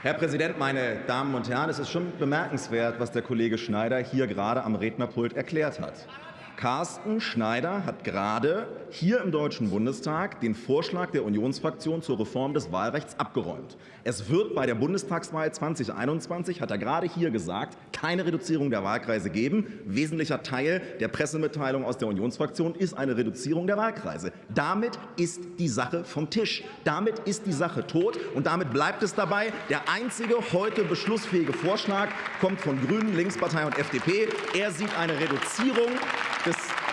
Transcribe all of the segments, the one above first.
Herr Präsident, meine Damen und Herren! Es ist schon bemerkenswert, was der Kollege Schneider hier gerade am Rednerpult erklärt hat. Carsten Schneider hat gerade hier im Deutschen Bundestag den Vorschlag der Unionsfraktion zur Reform des Wahlrechts abgeräumt. Es wird bei der Bundestagswahl 2021, hat er gerade hier gesagt, keine Reduzierung der Wahlkreise geben. Wesentlicher Teil der Pressemitteilung aus der Unionsfraktion ist eine Reduzierung der Wahlkreise. Damit ist die Sache vom Tisch. Damit ist die Sache tot und damit bleibt es dabei. Der einzige heute beschlussfähige Vorschlag kommt von Grünen, Linkspartei und FDP. Er sieht eine Reduzierung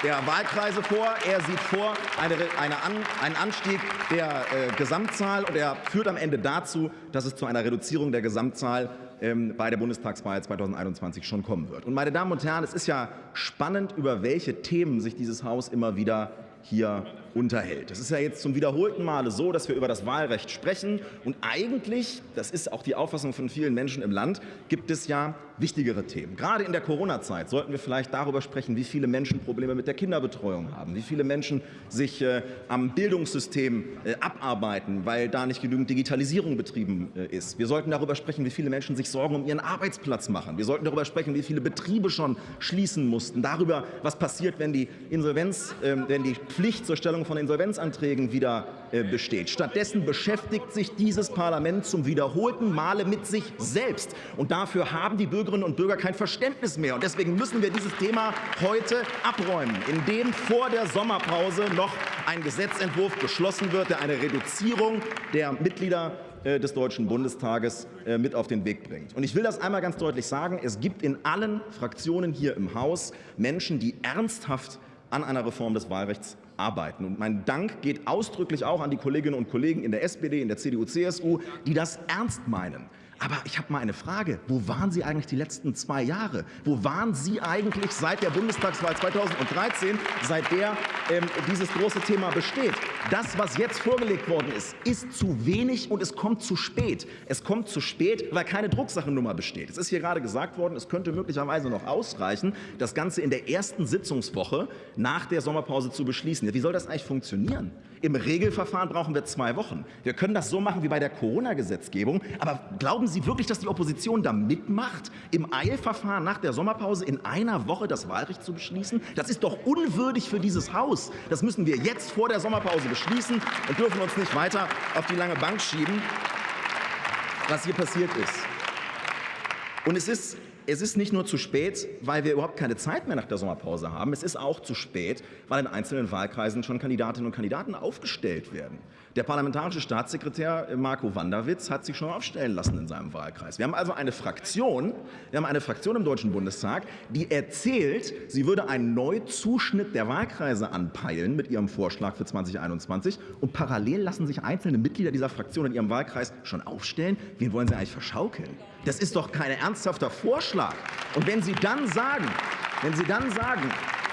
der Wahlkreise vor. Er sieht vor eine, eine An, einen Anstieg der äh, Gesamtzahl und er führt am Ende dazu, dass es zu einer Reduzierung der Gesamtzahl ähm, bei der Bundestagswahl 2021 schon kommen wird. Und meine Damen und Herren, es ist ja spannend, über welche Themen sich dieses Haus immer wieder hier unterhält. Es ist ja jetzt zum wiederholten Male so, dass wir über das Wahlrecht sprechen. Und eigentlich, das ist auch die Auffassung von vielen Menschen im Land, gibt es ja wichtigere Themen. Gerade in der Corona-Zeit sollten wir vielleicht darüber sprechen, wie viele Menschen Probleme mit der Kinderbetreuung haben, wie viele Menschen sich äh, am Bildungssystem äh, abarbeiten, weil da nicht genügend Digitalisierung betrieben äh, ist. Wir sollten darüber sprechen, wie viele Menschen sich Sorgen um ihren Arbeitsplatz machen. Wir sollten darüber sprechen, wie viele Betriebe schon schließen mussten, darüber, was passiert, wenn die Insolvenz, ähm, wenn die Pflicht zur Stellung von Insolvenzanträgen wieder besteht. Stattdessen beschäftigt sich dieses Parlament zum wiederholten Male mit sich selbst. Und dafür haben die Bürgerinnen und Bürger kein Verständnis mehr. Und deswegen müssen wir dieses Thema heute abräumen, indem vor der Sommerpause noch ein Gesetzentwurf beschlossen wird, der eine Reduzierung der Mitglieder äh, des Deutschen Bundestages äh, mit auf den Weg bringt. Und ich will das einmal ganz deutlich sagen. Es gibt in allen Fraktionen hier im Haus Menschen, die ernsthaft an einer Reform des Wahlrechts arbeiten. Und mein Dank geht ausdrücklich auch an die Kolleginnen und Kollegen in der SPD, in der CDU, CSU, die das ernst meinen. Aber ich habe mal eine Frage. Wo waren Sie eigentlich die letzten zwei Jahre? Wo waren Sie eigentlich seit der Bundestagswahl 2013, seit der ähm, dieses große Thema besteht? Das, was jetzt vorgelegt worden ist, ist zu wenig und es kommt zu spät. Es kommt zu spät, weil keine Drucksachennummer besteht. Es ist hier gerade gesagt worden, es könnte möglicherweise noch ausreichen, das Ganze in der ersten Sitzungswoche nach der Sommerpause zu beschließen. Wie soll das eigentlich funktionieren? Im Regelverfahren brauchen wir zwei Wochen. Wir können das so machen wie bei der Corona-Gesetzgebung, aber glauben Glauben Sie wirklich, dass die Opposition da mitmacht, im Eilverfahren nach der Sommerpause in einer Woche das Wahlrecht zu beschließen? Das ist doch unwürdig für dieses Haus. Das müssen wir jetzt vor der Sommerpause beschließen und dürfen uns nicht weiter auf die lange Bank schieben, was hier passiert ist. Und es ist es ist nicht nur zu spät, weil wir überhaupt keine Zeit mehr nach der Sommerpause haben. Es ist auch zu spät, weil in einzelnen Wahlkreisen schon Kandidatinnen und Kandidaten aufgestellt werden. Der parlamentarische Staatssekretär äh, Marco Wanderwitz hat sich schon aufstellen lassen in seinem Wahlkreis. Wir haben also eine Fraktion, wir haben eine Fraktion im Deutschen Bundestag, die erzählt, sie würde einen Neuzuschnitt der Wahlkreise anpeilen mit ihrem Vorschlag für 2021 und parallel lassen sich einzelne Mitglieder dieser Fraktion in ihrem Wahlkreis schon aufstellen. Wen wollen sie eigentlich verschaukeln? Das ist doch kein ernsthafter Vorschlag. Und wenn Sie dann sagen, wenn Sie dann sagen,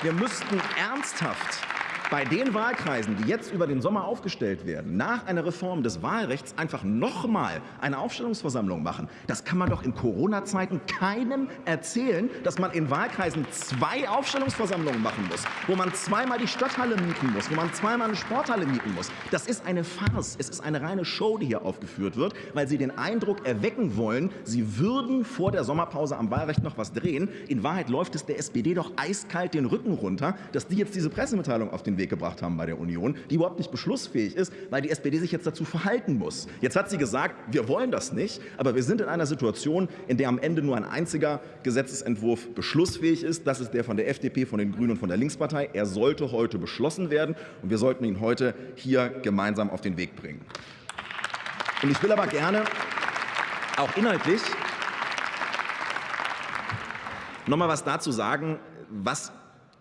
wir müssten ernsthaft bei den Wahlkreisen, die jetzt über den Sommer aufgestellt werden, nach einer Reform des Wahlrechts einfach nochmal eine Aufstellungsversammlung machen. Das kann man doch in Corona-Zeiten keinem erzählen, dass man in Wahlkreisen zwei Aufstellungsversammlungen machen muss, wo man zweimal die Stadthalle mieten muss, wo man zweimal eine Sporthalle mieten muss. Das ist eine Farce. Es ist eine reine Show, die hier aufgeführt wird, weil sie den Eindruck erwecken wollen, sie würden vor der Sommerpause am Wahlrecht noch was drehen. In Wahrheit läuft es der SPD doch eiskalt den Rücken runter, dass die jetzt diese Pressemitteilung auf den Weg Weg gebracht haben bei der Union, die überhaupt nicht beschlussfähig ist, weil die SPD sich jetzt dazu verhalten muss. Jetzt hat sie gesagt, wir wollen das nicht, aber wir sind in einer Situation, in der am Ende nur ein einziger Gesetzesentwurf beschlussfähig ist. Das ist der von der FDP, von den Grünen und von der Linkspartei. Er sollte heute beschlossen werden, und wir sollten ihn heute hier gemeinsam auf den Weg bringen. Und ich will aber gerne auch inhaltlich noch mal was dazu sagen, was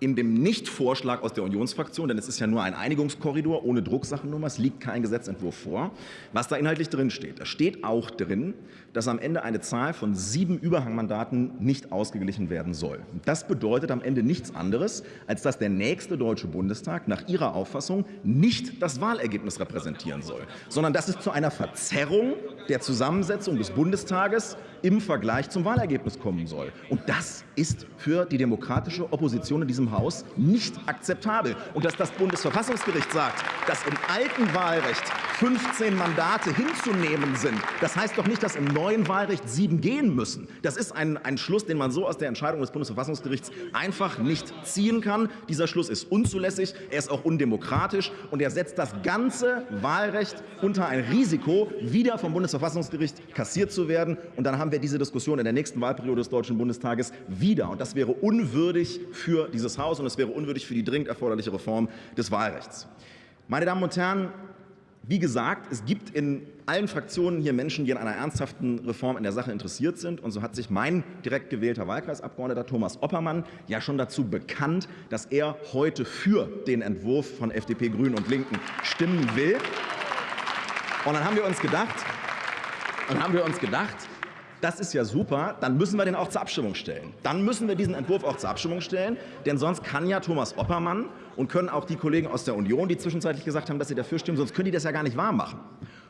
in dem Nichtvorschlag aus der Unionsfraktion, denn es ist ja nur ein Einigungskorridor ohne Drucksachennummer, es liegt kein Gesetzentwurf vor, was da inhaltlich drin steht. Da steht auch drin, dass am Ende eine Zahl von sieben Überhangmandaten nicht ausgeglichen werden soll. Das bedeutet am Ende nichts anderes, als dass der nächste Deutsche Bundestag nach Ihrer Auffassung nicht das Wahlergebnis repräsentieren soll, sondern dass es zu einer Verzerrung der Zusammensetzung des Bundestages im Vergleich zum Wahlergebnis kommen soll. Und das ist für die demokratische Opposition in diesem Haus nicht akzeptabel. Und dass das Bundesverfassungsgericht sagt, dass im alten Wahlrecht 15 Mandate hinzunehmen sind, das heißt doch nicht, dass im neuen Wahlrecht sieben gehen müssen. Das ist ein, ein Schluss, den man so aus der Entscheidung des Bundesverfassungsgerichts einfach nicht ziehen kann. Dieser Schluss ist unzulässig, er ist auch undemokratisch und er setzt das ganze Wahlrecht unter ein Risiko, wieder vom Bundesverfassungsgericht kassiert zu werden. Und dann haben wir diese Diskussion in der nächsten Wahlperiode des Deutschen Bundestages wieder. Und das wäre unwürdig für dieses Haus und es wäre unwürdig für die dringend erforderliche Reform des Wahlrechts. Meine Damen und Herren, wie gesagt, es gibt in allen Fraktionen hier Menschen, die an einer ernsthaften Reform in der Sache interessiert sind. Und so hat sich mein direkt gewählter Wahlkreisabgeordneter Thomas Oppermann ja schon dazu bekannt, dass er heute für den Entwurf von FDP, Grünen und Linken stimmen will. Und dann haben wir uns gedacht, dann haben wir uns gedacht, das ist ja super, dann müssen wir den auch zur Abstimmung stellen. Dann müssen wir diesen Entwurf auch zur Abstimmung stellen, denn sonst kann ja Thomas Oppermann und können auch die Kollegen aus der Union, die zwischenzeitlich gesagt haben, dass sie dafür stimmen, sonst können die das ja gar nicht wahr machen.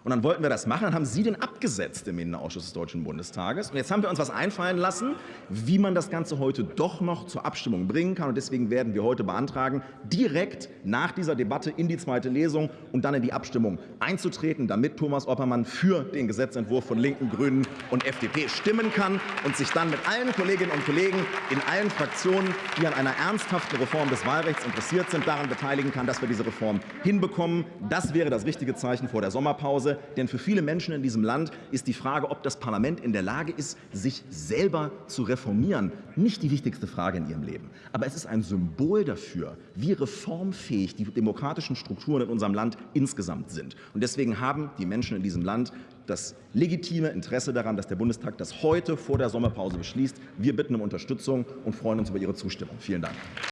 Und dann wollten wir das machen, dann haben Sie den abgesetzt im Innenausschuss des Deutschen Bundestages. Und jetzt haben wir uns was einfallen lassen, wie man das Ganze heute doch noch zur Abstimmung bringen kann. Und deswegen werden wir heute beantragen, direkt nach dieser Debatte in die zweite Lesung und dann in die Abstimmung einzutreten, damit Thomas Oppermann für den Gesetzentwurf von Linken, Grünen und FDP stimmen kann und sich dann mit allen Kolleginnen und Kollegen in allen Fraktionen, die an einer ernsthaften Reform des Wahlrechts interessiert sind, daran beteiligen kann, dass wir diese Reform hinbekommen. Das wäre das richtige Zeichen vor der Sommerpause. Denn für viele Menschen in diesem Land ist die Frage, ob das Parlament in der Lage ist, sich selber zu reformieren, nicht die wichtigste Frage in ihrem Leben. Aber es ist ein Symbol dafür, wie reformfähig die demokratischen Strukturen in unserem Land insgesamt sind. Und deswegen haben die Menschen in diesem Land das legitime Interesse daran, dass der Bundestag das heute vor der Sommerpause beschließt. Wir bitten um Unterstützung und freuen uns über Ihre Zustimmung. Vielen Dank.